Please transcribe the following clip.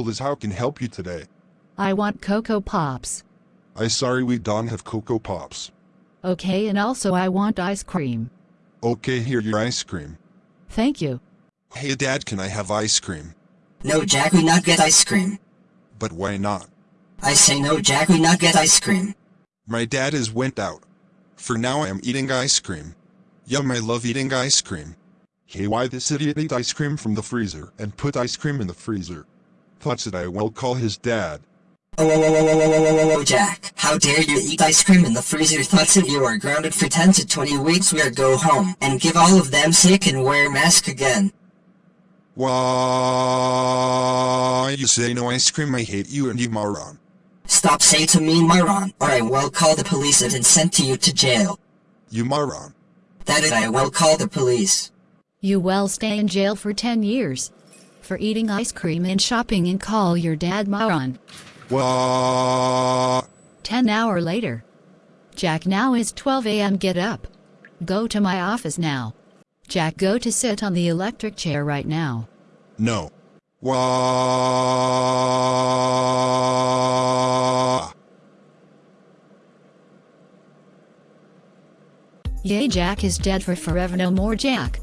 Liz, how can help you today? I want Cocoa Pops. I sorry we don't have Cocoa Pops. Okay, and also I want ice cream. Okay, here your ice cream. Thank you. Hey dad, can I have ice cream? No, Jack, we not get ice cream. But why not? I say no, Jack, we not get ice cream. My dad is went out. For now I am eating ice cream. Yum, I love eating ice cream. Hey, why this idiot ate ice cream from the freezer and put ice cream in the freezer? Thoughts that I will call his dad. Oh, oh, oh, oh, oh, oh, oh, oh, Jack, how dare you eat ice cream in the freezer? Thoughts that you are grounded for 10 to 20 weeks. We are go home and give all of them sick and wear mask again. Why you say no ice cream? I hate you and you moron. Stop say to me, moron, or I will call the police and send to you to jail. You moron. That I will call the police. You will stay in jail for 10 years. For eating ice cream and shopping and call your dad moron. Why? 10 hour later. Jack now is 12 a.m. Get up. Go to my office now. Jack go to sit on the electric chair right now. No. Why? Yay Jack is dead for forever no more Jack.